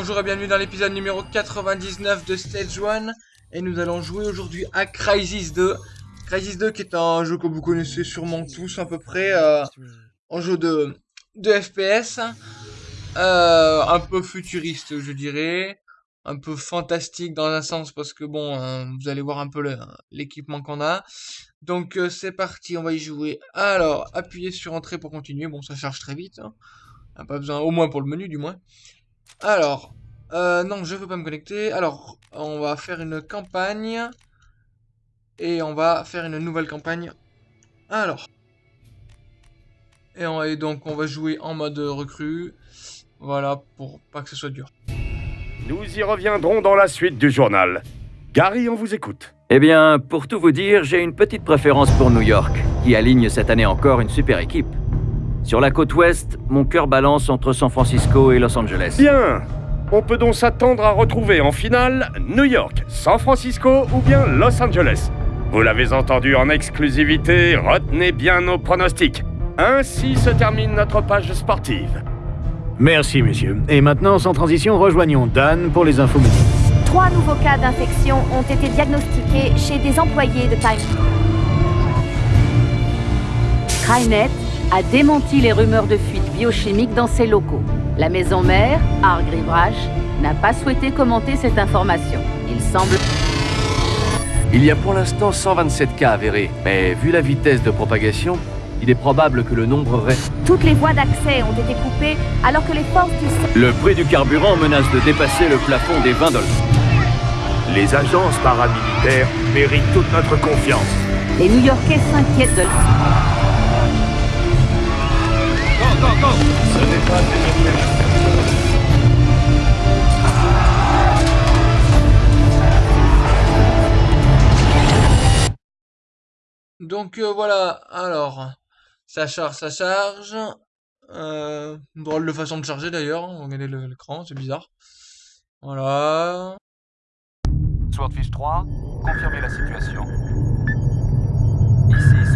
Bonjour et bienvenue dans l'épisode numéro 99 de Stage 1. Et nous allons jouer aujourd'hui à Crysis 2. Crysis 2 qui est un jeu que vous connaissez sûrement tous à peu près. Euh, un jeu de, de FPS. Euh, un peu futuriste je dirais. Un peu fantastique dans un sens parce que bon, euh, vous allez voir un peu l'équipement qu'on a. Donc euh, c'est parti, on va y jouer. Alors, appuyez sur entrée pour continuer. Bon, ça charge très vite. Hein. Pas besoin, au moins pour le menu du moins. Alors, euh, non, je veux pas me connecter. Alors, on va faire une campagne. Et on va faire une nouvelle campagne. Alors. Et, on, donc, on va jouer en mode recrue. Voilà, pour pas que ce soit dur. Nous y reviendrons dans la suite du journal. Gary, on vous écoute. Eh bien, pour tout vous dire, j'ai une petite préférence pour New York, qui aligne cette année encore une super équipe. Sur la côte ouest, mon cœur balance entre San Francisco et Los Angeles. Bien On peut donc s'attendre à retrouver en finale New York, San Francisco ou bien Los Angeles. Vous l'avez entendu en exclusivité, retenez bien nos pronostics. Ainsi se termine notre page sportive. Merci, monsieur. Et maintenant, sans transition, rejoignons Dan pour les infos Trois nouveaux cas d'infection ont été diagnostiqués chez des employés de Time. Skynet a démenti les rumeurs de fuite biochimique dans ses locaux. La maison mère, Hargreaves n'a pas souhaité commenter cette information. Il semble... Il y a pour l'instant 127 cas avérés, mais vu la vitesse de propagation, il est probable que le nombre reste... Toutes les voies d'accès ont été coupées alors que les forces du... Le prix du carburant menace de dépasser le plafond des 20 dollars. Les agences paramilitaires méritent toute notre confiance. Les New-Yorkais s'inquiètent de... Donc euh, voilà, alors, ça charge, ça charge. Euh, drôle de façon de charger d'ailleurs, regardez l'écran, c'est bizarre. Voilà. Swordfish 3, confirmez la situation. Ici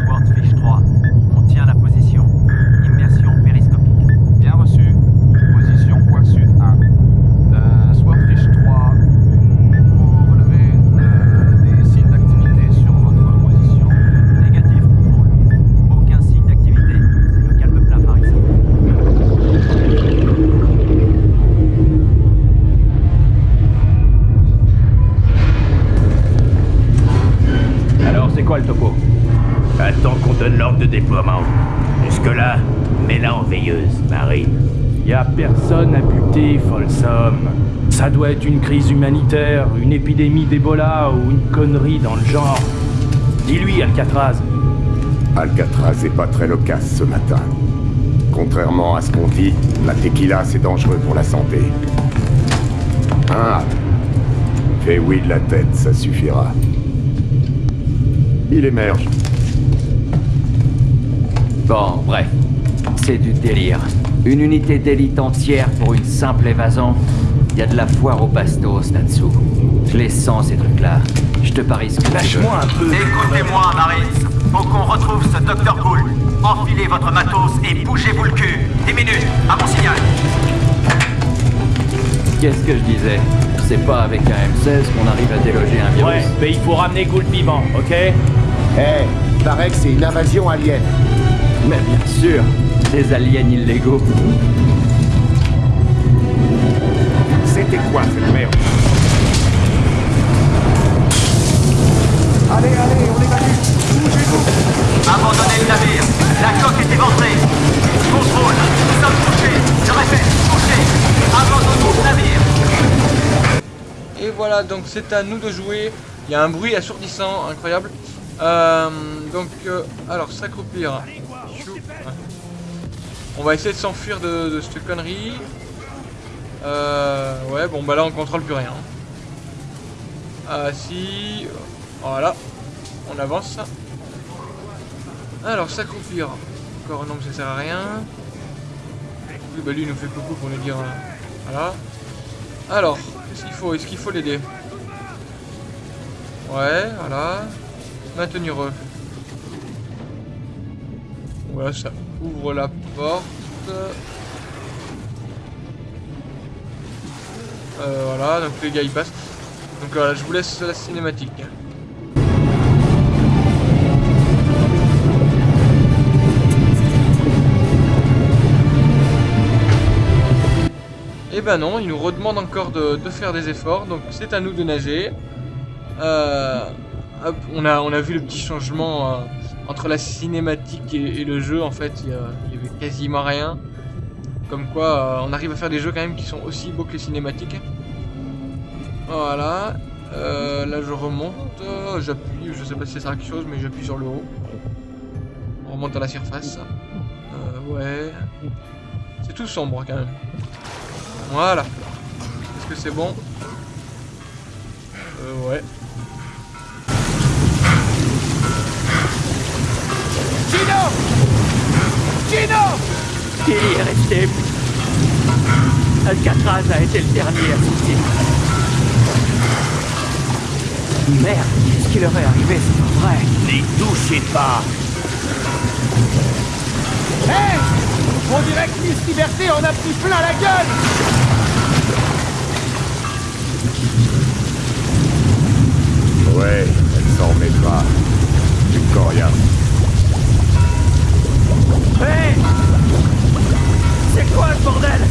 Une crise humanitaire, une épidémie d'Ebola ou une connerie dans le genre. Dis-lui, Alcatraz. Alcatraz est pas très loquace ce matin. Contrairement à ce qu'on dit, la tequila c'est dangereux pour la santé. Ah Fais oui de la tête, ça suffira. Il émerge. Bon, bref. C'est du délire. Une unité d'élite entière pour une simple évasion Il y a de la foire au bastos là-dessous. Je les sens ces trucs-là. Je te parie ce que Lâche-moi un peu Écoutez-moi, Maris. Faut qu'on retrouve ce Dr. Cool. Enfilez votre matos et bougez-vous le cul. 10 minutes, à mon signal. Qu'est-ce que je disais? C'est pas avec un M16 qu'on arrive à déloger un virus. Ouais, mais il faut ramener Gould vivant, ok? Eh, hey, paraît que c'est une invasion alien. Mais bien sûr des aliens illégaux. C'était quoi cette merde Allez, allez, on évacue Bougez-vous. Abandonnez le navire. La coque est éventrée Contrôle. Nous sommes touchés. Je répète, touchés. Abandonnons le navire. Et voilà, donc c'est à nous de jouer. Il y a un bruit assourdissant, incroyable. Euh, donc, euh, alors, s'accroupir. On va essayer de s'enfuir de, cette connerie. Euh, ouais, bon, bah là, on contrôle plus rien. Ah, si. Voilà. On avance. Alors, s'accroupir. Encore non, ça sert à rien. Oui, bah lui, il nous fait coucou pour nous dire... Euh, voilà. Alors, qu'est-ce qu'il faut Est-ce qu'il faut l'aider? Ouais, voilà. Maintenir eux. Voilà, ça ouvre la porte. Euh, voilà, donc les gars ils passent. Donc voilà, je vous laisse la cinématique. Et ben non, il nous redemande encore de, de faire des efforts, donc c'est à nous de nager. Euh, on, a, on a vu le petit changement euh, entre la cinématique et, le jeu, en fait, il y, y avait quasiment rien. Comme quoi, euh, on arrive à faire des jeux quand même qui sont aussi beaux que les cinématiques. Voilà. Euh, là, je remonte. euh, J'appuie. Je sais pas si ça sert à quelque chose, mais j'appuie sur le haut. On remonte à la surface. Euh, ouais. C'est tout sombre quand même. Voilà. Est-ce que c'est bon? Euh, ouais. Gino Gino Tilly est resté. Alcatraz a été le dernier à sortir. Merde, qu'est-ce qui leur est arrivé, c'est pas vrai. N'y touchez pas Hé On dirait que Miss Liberté en a pris plein la gueule Ouais, elle s'en remettra. Rien. Hé Quoi bordel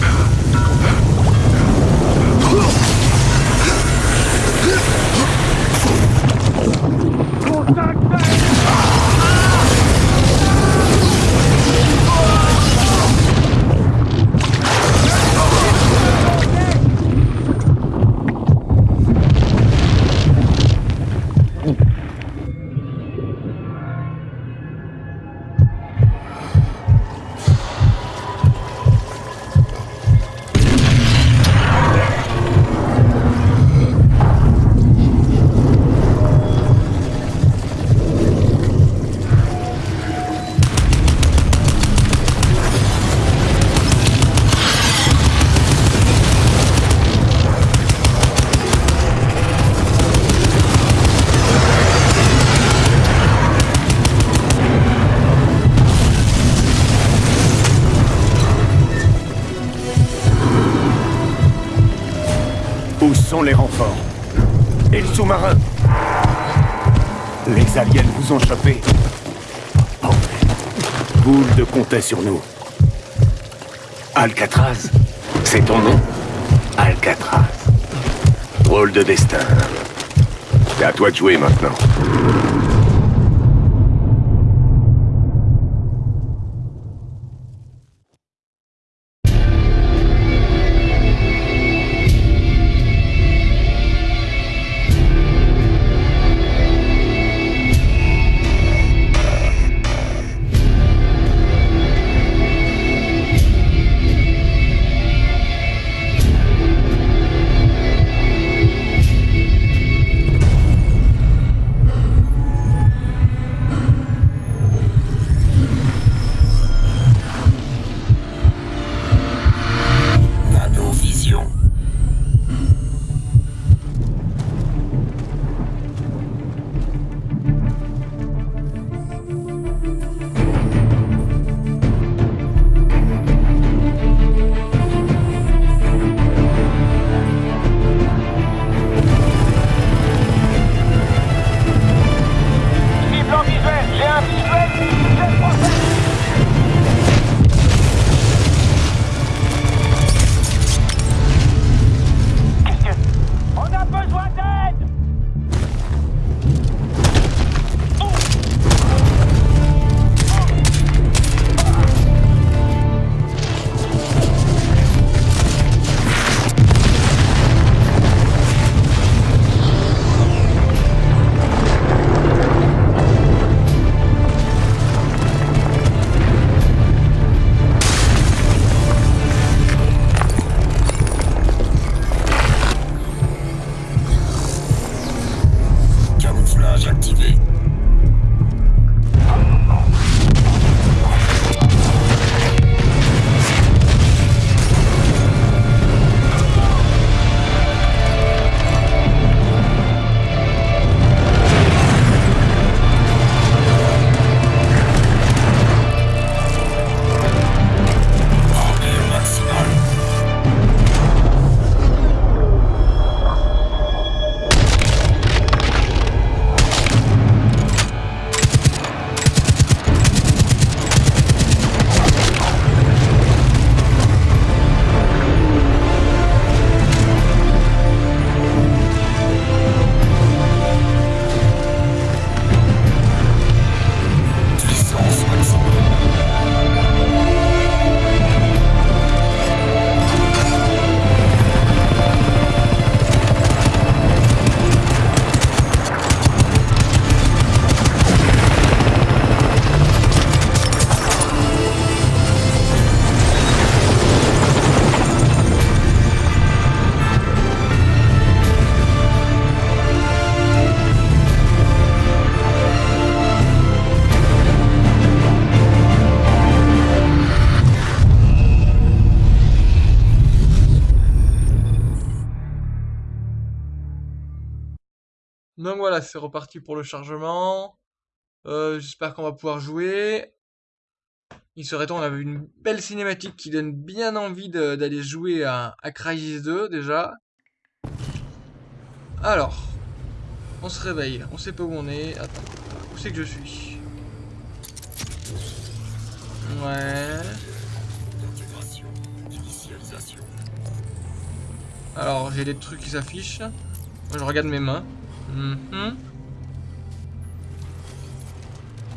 chopé. Gould comptait sur nous. Alcatraz C'est ton nom? Alcatraz. Drôle de destin. C'est à toi de jouer maintenant. Reparti pour le chargement. Euh, J'espère qu'on va pouvoir jouer. Il serait temps, on avait une belle cinématique qui donne bien envie d'aller jouer à, à Crysis 2 déjà. Alors, on se réveille, on sait pas où on est. Attends, où c'est que je suis? Ouais. Alors, j'ai des trucs qui s'affichent. Je regarde mes mains. Mhm.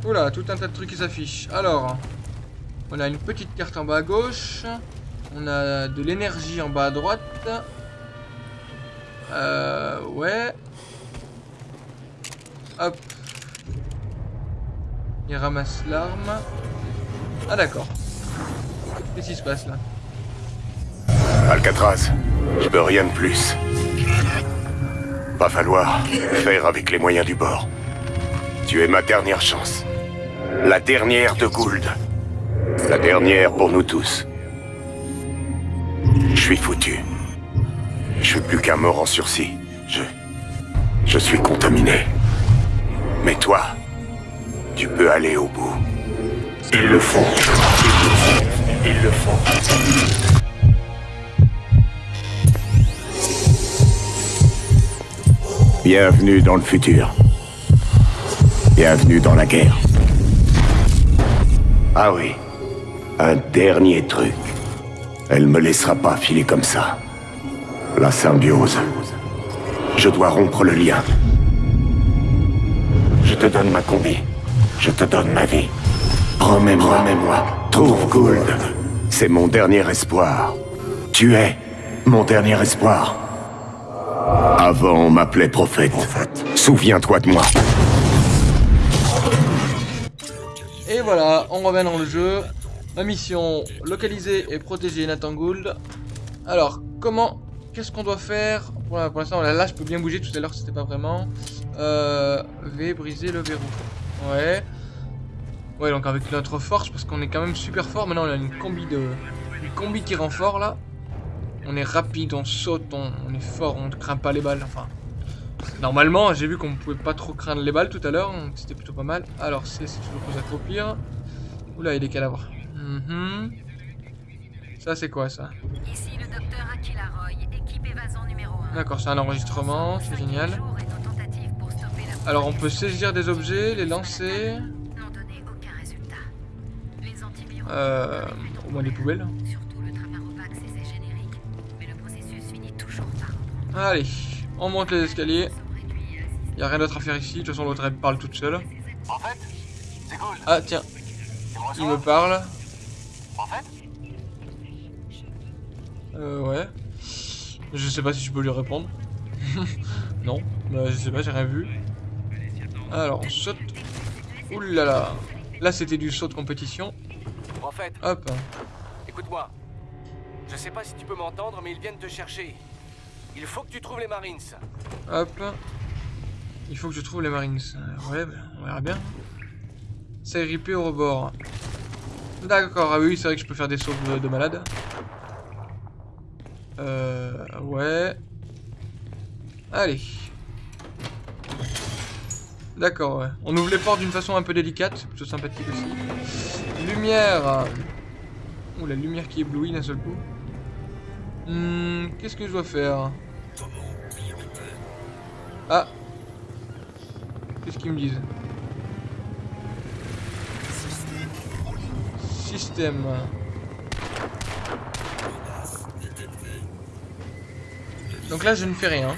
Oula, tout un tas de trucs qui s'affichent. Alors, on a une petite carte en bas à gauche. On a de l'énergie en bas à droite. Euh, ouais. Hop. Il ramasse l'arme. Ah d'accord. Qu'est-ce qui se passe là? Alcatraz, je veux rien de plus. Va falloir faire avec les moyens du bord. Tu es ma dernière chance. La dernière de Gould. La dernière pour nous tous. Je suis foutu. Je suis plus qu'un mort en sursis. Je... Je suis contaminé. Mais toi, tu peux aller au bout. Ils le font. Ils le font. Bienvenue dans le futur. Bienvenue dans la guerre. Ah oui, un dernier truc. Elle me laissera pas filer comme ça. La symbiose. Je dois rompre le lien. Je te donne ma combi. Je te donne ma vie. Promets-moi, promets-moi. Trouve Gould. C'est mon dernier espoir. Tu es mon dernier espoir. Avant, on m'appelait prophète. Souviens-toi de moi. Voilà, on revient dans le jeu. Ma mission, localiser et protéger Nathan Gould. Alors, comment... Qu'est-ce qu'on doit faire Pour l'instant, là, je peux bien bouger. Tout à l'heure, c'était pas vraiment. Euh, v, briser le verrou. Ouais. Ouais, donc avec notre force, parce qu'on est quand même super fort. Maintenant, on a une combi de... Une combi qui rend fort, là. On est rapide, on saute, on, est fort, on ne craint pas les balles. Enfin, normalement, j'ai vu qu'on ne pouvait pas trop craindre les balles tout à l'heure, donc c'était plutôt pas mal. Alors, c'est si tu veux vous accroupir. Oula, il y a des cadavres. Mhm. Ça, c'est quoi ça Ici le docteur Aquila Roy, équipe évasion numéro 1. D'accord, c'est un enregistrement, c'est génial. Alors, on peut saisir des objets, les lancer. Euh, au moins des poubelles. Allez, on monte les escaliers. Y a rien d'autre à faire ici. De toute façon, l'autre elle parle toute seule. Ah tiens, il me parle. Euh ouais. Je sais pas si je peux lui répondre. non, bah, je sais pas, j'ai rien vu. Alors on saute. Oulala. Là, là. là c'était du saut de compétition. Hop. Écoute-moi. Je sais pas si tu peux m'entendre, mais ils viennent te chercher. Il faut que tu trouves les Marines. Hop. Il faut que je trouve les Marines. Ouais, ben, on verra bien. C'est ripé au rebord. D'accord, ah oui, c'est vrai que je peux faire des sauts de, malade. Euh, ouais. Allez. D'accord, ouais. On ouvre les portes d'une façon un peu délicate, plutôt sympathique aussi. Lumière. Ouh, la lumière qui éblouit d'un seul coup. Hmm, qu'est-ce que je dois faire? Ah Qu'est-ce qu'ils me disent Système. Donc là, je ne fais rien.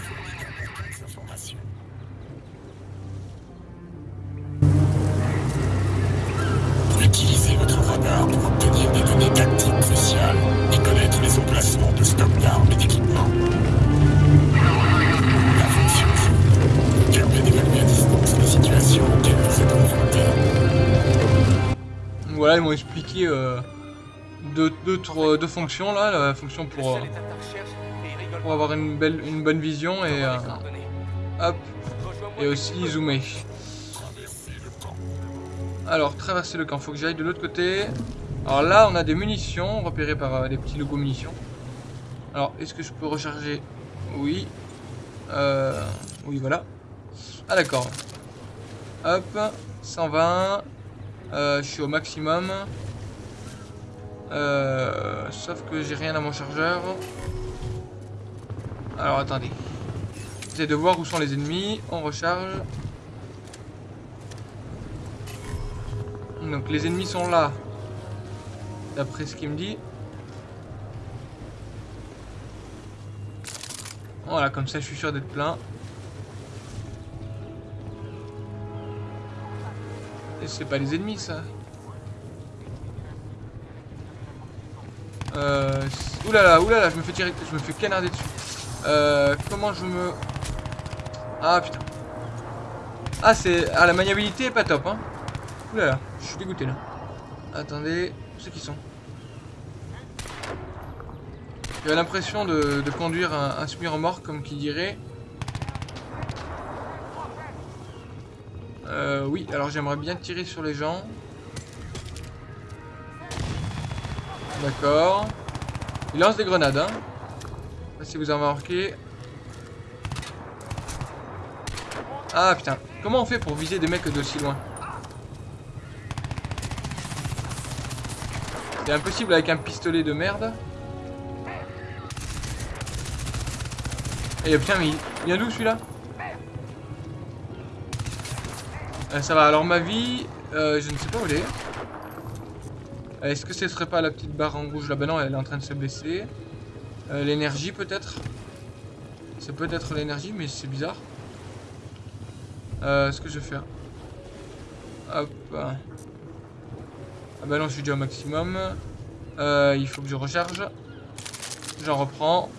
Ils m'ont expliqué euh, deux, deux, fonctions là, la fonction pour, euh, pour avoir une, belle, une bonne vision et euh, hop, et aussi zoomer. Alors, traverser le camp, faut que j'aille de l'autre côté. Alors là, on a des munitions repérées par des petits logos munitions. Alors, est-ce que je peux recharger? Oui. Oui, voilà. Ah d'accord. Hop, 120. Euh, je suis au maximum. Euh, sauf que j'ai rien à mon chargeur. Alors attendez. J'essaie de voir où sont les ennemis. On recharge. Donc les ennemis sont là. D'après ce qu'il me dit. Voilà, comme ça je suis sûr d'être plein. C'est pas les ennemis ça. Euh... Oulala, oulala, je me fais tirer, je me fais canarder dessus. Euh, comment je me... Ah putain. Ah c'est... Ah la maniabilité est pas top hein. Oulala, je suis dégoûté là. Attendez, où c'est qui sont? J'ai l'impression de, de, conduire un, un semi-remorque comme qui dirait. Euh, oui, alors j'aimerais bien tirer sur les gens. D'accord. Il lance des grenades, hein. Si vous avez remarqué. Ah putain, comment on fait pour viser des mecs d'aussi loin? C'est impossible avec un pistolet de merde. Et putain, mais il vient d'où celui-là? Euh, Ça va, alors ma vie, euh, je ne sais pas où elle est. Est-ce que ce serait pas la petite barre en rouge là Bah non, elle est en train de se baisser. Euh, l'énergie peut-être? C'est peut-être l'énergie, mais c'est bizarre. Euh, ce que je vais faire. Hop. Ah bah non, je suis déjà au maximum. Euh, il faut que je recharge. J'en reprends.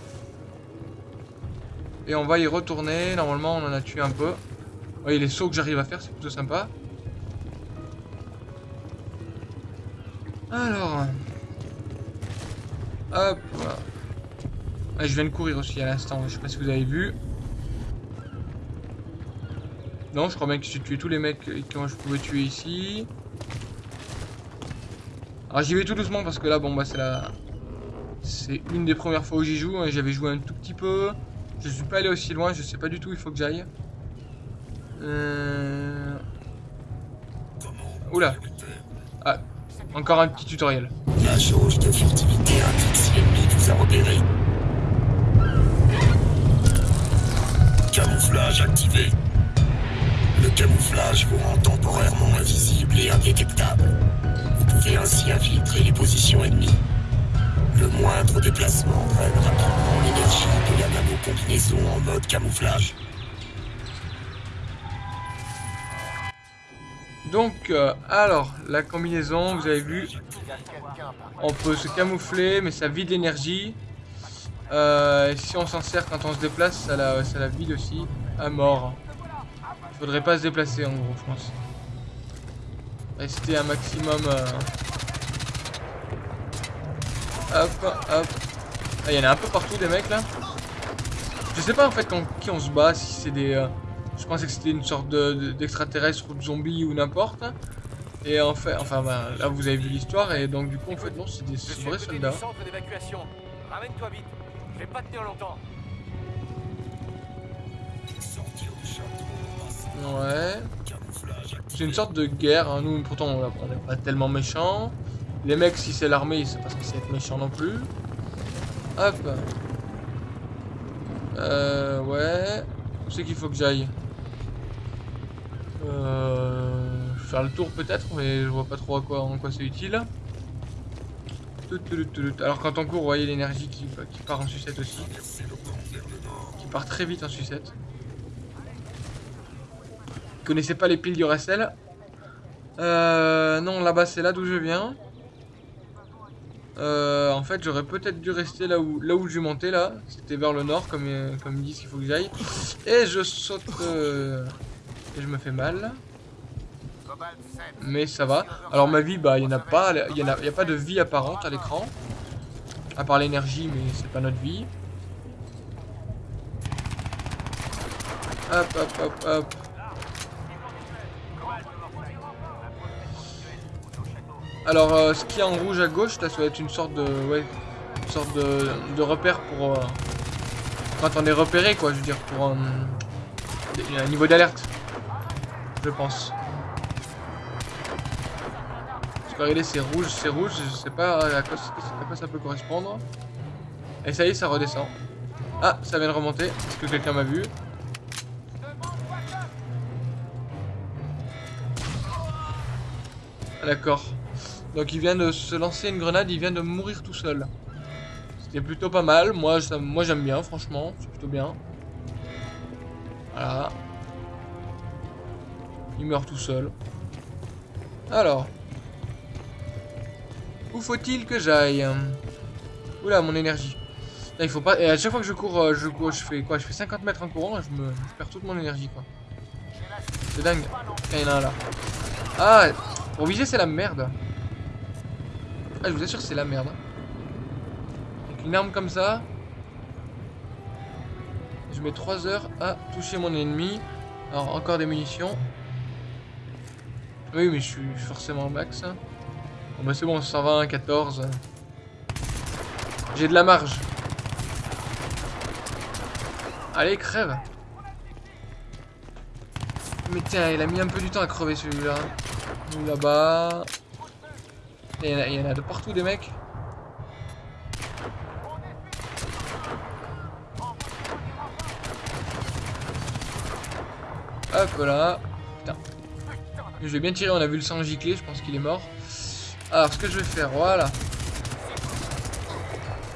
Et on va y retourner. Normalement, on en a tué un peu. Voyez les sauts que j'arrive à faire, c'est plutôt sympa. Alors. Hop. Ah, je viens de courir aussi à l'instant, je sais pas si vous avez vu. Non, je crois bien que j'ai tué tous les mecs que je pouvais tuer ici. Alors j'y vais tout doucement parce que là, bon bah c'est la... C'est une des premières fois où j'y joue, hein, j'avais joué un tout petit peu. Je suis pas allé aussi loin, je sais pas du tout il faut que j'aille. Euh... Oula. Ah, encore un petit tutoriel. La jauge de furtivité indique si l'ennemi vous a repéré. Camouflage activé. Le camouflage vous rend temporairement invisible et indétectable. Vous pouvez ainsi infiltrer les positions ennemies. Le moindre déplacement draine rapidement l'énergie de la nano-combinaison en mode camouflage. Donc, euh, alors, la combinaison, vous avez vu, on peut se camoufler, mais ça vide l'énergie. Euh, si on s'en sert quand on se déplace, ça la, ça la vide aussi à mort. Il faudrait pas se déplacer en gros, je pense. Rester un maximum... Euh... Hop, hop. Ah, il y en a un peu partout des mecs là. Je sais pas en fait contre qui on se bat, si c'est des... Je pensais que c'était une sorte d'extraterrestre de, ou de zombie ou n'importe. Et en fait, enfin bah, là vous avez vu l'histoire et donc du coup en fait non c'est des vrais soldats. Ramène-toi vite, je vais pas tenir longtemps. Ouais. C'est une sorte de guerre, hein. nous pourtant on n'est pas tellement méchants. Les mecs si c'est l'armée c'est pas censé être méchant non plus. Hop. Euh ouais. Où c'est qu'il faut que j'aille? Euh, faire le tour peut-être, mais je vois pas trop à quoi, en quoi c'est utile. Alors quand on court, vous voyez l'énergie qui, qui, part en sucette aussi. Qui part très vite en sucette. Vous connaissez pas les piles du Racel? Euh, Non, là-bas c'est là d'où je viens. Euh, en fait, j'aurais peut-être dû rester là où, là où je montais là. C'était vers le nord, comme, comme ils disent qu'il faut que j'aille. Et je saute... Euh, et je me fais mal. Mais ça va. Alors ma vie, bah il n'y en a pas. Il n'y a, a, pas de vie apparente à l'écran. À part l'énergie, mais c'est pas notre vie. Hop, hop, hop, hop. Alors, euh, ce qui est en rouge à gauche, là, ça va être une sorte de, ouais, une sorte de, de repère pour euh, quand on est repéré, quoi. Je veux dire, pour, euh, un niveau d'alerte. Je pense. Parce que regardez, c'est rouge, c'est rouge. Je sais pas à quoi, ça peut correspondre. Et ça y est, ça redescend. Ah, ça vient de remonter. Est-ce que quelqu'un m'a vu? Ah, D'accord. Donc il vient de se lancer une grenade, il vient de mourir tout seul. C'était plutôt pas mal. Moi, moi j'aime bien, franchement. C'est plutôt bien. Voilà. Il meurt tout seul. Alors. Où faut-il que j'aille? Oula, mon énergie. Là, il faut pas... Et à chaque fois que je cours, euh, je cours, je fais quoi? Je fais 50 mètres en courant, je me perds toute mon énergie, quoi. C'est dingue. Il y en a là. Ah Pour viser, c'est la merde. Ah, je vous assure, c'est la merde. Avec une arme comme ça... Je mets 3 heures à toucher mon ennemi. Alors, encore des munitions. Oui, mais je suis forcément max. Bon, bah c'est bon, 120, 14. J'ai de la marge. Allez, crève. Mais tiens, il a mis un peu du temps à crever celui-là. Là-bas. Il il y en a de partout des mecs. Hop là. Je vais bien tirer, on a vu le sang gicler, je pense qu'il est mort. Alors, ce que je vais faire, voilà.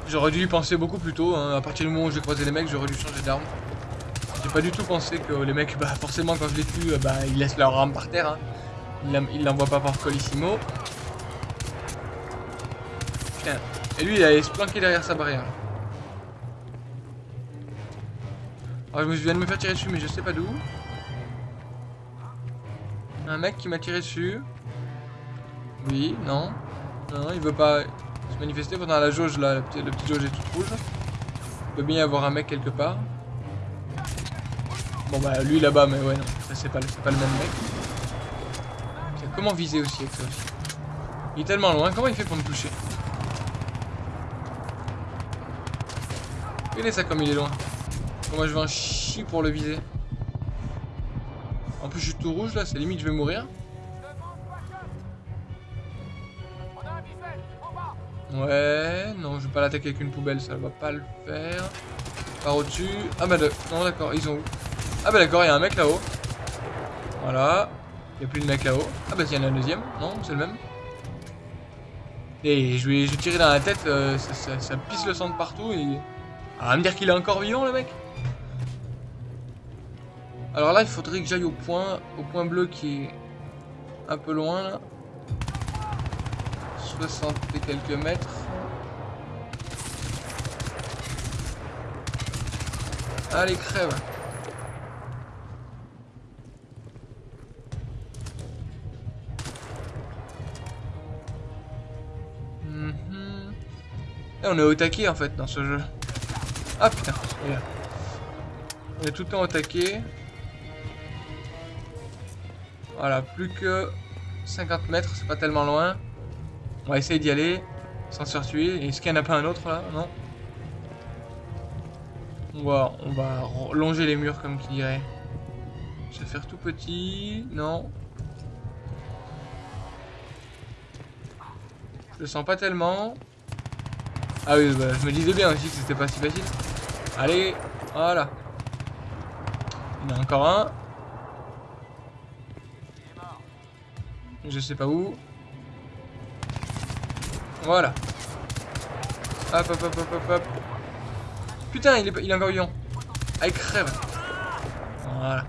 J'aurais dû y penser beaucoup plus tôt. hein. À partir du moment où j'ai croisé les mecs, j'aurais dû changer d'arme. J'ai pas du tout pensé que les mecs, bah forcément, quand je les tue, bah ils laissent leur arme par terre. Hein. Ils l'en- Ils l'envoient pas par colissimo. Putain. Et lui, il allait se planquer derrière sa barrière. Alors, je me viens de me faire tirer dessus, mais je sais pas d'où. Un mec qui m'a tiré dessus. Oui, non. Non, il veut pas se manifester pendant la jauge là. La petite, jauge est toute rouge. Il peut bien y avoir un mec quelque part. Bon bah lui là-bas, mais ouais, non. C'est pas, le même mec. Comment viser aussi avec ça aussi? Il est tellement loin, comment il fait pour me toucher? Regardez ça comme il est loin. Moi je vais en chier pour le viser? Plus je suis tout rouge là, c'est limite je vais mourir. Ouais, non, je vais pas l'attaquer avec une poubelle, ça va pas le faire. Par au-dessus. Ah bah non d'accord, ils ont où? Ah bah d'accord, il y a un mec là-haut. Voilà. Il y a plus de mec là-haut. Ah bah il y en a un deuxième. Non, c'est le même. Et je je vais tirer dans la tête, euh, ça, pisse le sang de partout et... Ah, me dire qu'il est encore vivant le mec Alors là, il faudrait que j'aille au point, au point bleu qui est un peu loin là. 60 et quelques mètres. Allez, crève. Mhm. Et on est au taquet en fait dans ce jeu. Ah putain. On est tout le temps au taquet. Voilà, plus que 50 mètres, c'est pas tellement loin. On va essayer d'y aller sans se faire tuer. Est-ce qu'il n'y en a pas un autre là? Non? On va, on longer les murs comme qui dirait. Je vais faire tout petit. Non. Je le sens pas tellement. Ah oui, bah, je me disais bien aussi que c'était pas si facile. Allez, voilà. Il y en a encore un. Je sais pas où. Voilà. Hop, hop, hop, hop, hop. Putain, il est, il est encore vivant. Ah, crève. Voilà.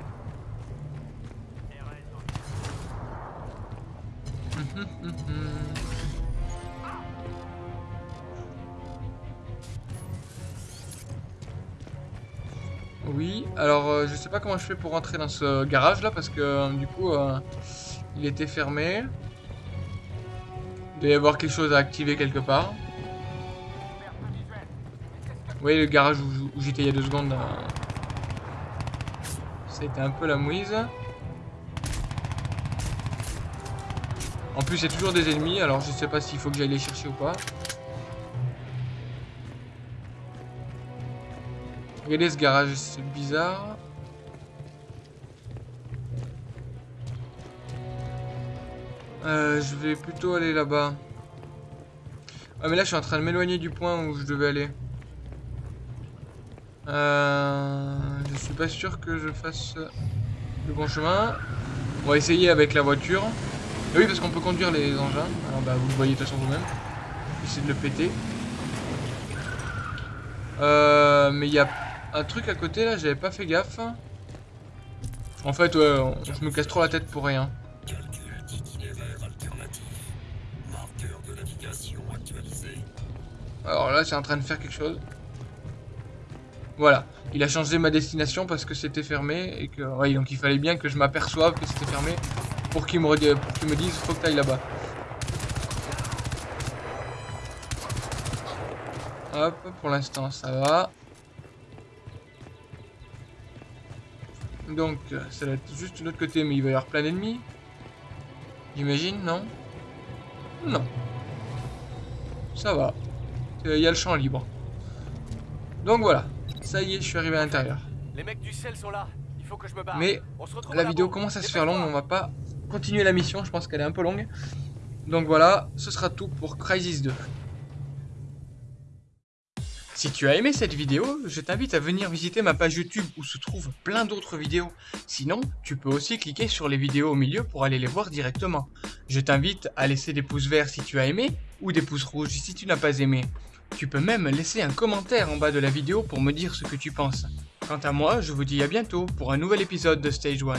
Oui, alors euh, je sais pas comment je fais pour rentrer dans ce garage là parce que euh, du coup euh, il était fermé. Il doit y avoir quelque chose à activer quelque part. Vous voyez le garage où, j'étais il y a deux secondes. euh, C'était un peu la mouise. En plus il y a toujours des ennemis alors je sais pas s'il faut que j'aille les chercher ou pas. Regardez ce garage, c'est bizarre. Euh, je vais plutôt aller là-bas. Ah mais là je suis en train de m'éloigner du point où je devais aller. Euh, je suis pas sûr que je fasse le bon chemin. On va essayer avec la voiture. Oui parce qu'on peut conduire les engins. Alors bah vous le voyez de toute façon vous-même. Essayer de le péter. Euh, mais il y a un truc à côté là, j'avais pas fait gaffe. En fait ouais, je me casse trop la tête pour rien. Alors là, c'est en train de faire quelque chose. Voilà, il a changé ma destination parce que c'était fermé et que ouais, donc il fallait bien que je m'aperçoive que c'était fermé pour qu'il me redise, pour qu'il me dise faut que t'ailles là-bas. Hop, pour l'instant ça va. Donc ça doit être juste de l'autre côté, mais il va y avoir plein d'ennemis. J'imagine, non? Non. Ça va. Euh, Il y a le champ libre. Donc voilà, ça y est, je suis arrivé à l'intérieur. Les mecs du ciel sont là. Il faut que je me barre. Mais On se retrouve la vidéo commence à se faire longue, on va pas continuer la mission, je pense qu'elle est un peu longue. Donc voilà, ce sera tout pour Crysis 2. Si tu as aimé cette vidéo, je t'invite à venir visiter ma page YouTube où se trouvent plein d'autres vidéos. Sinon, tu peux aussi cliquer sur les vidéos au milieu pour aller les voir directement. Je t'invite à laisser des pouces verts si tu as aimé ou des pouces rouges si tu n'as pas aimé. Tu peux même laisser un commentaire en bas de la vidéo pour me dire ce que tu penses. Quant à moi, je vous dis à bientôt pour un nouvel épisode de Stage 1.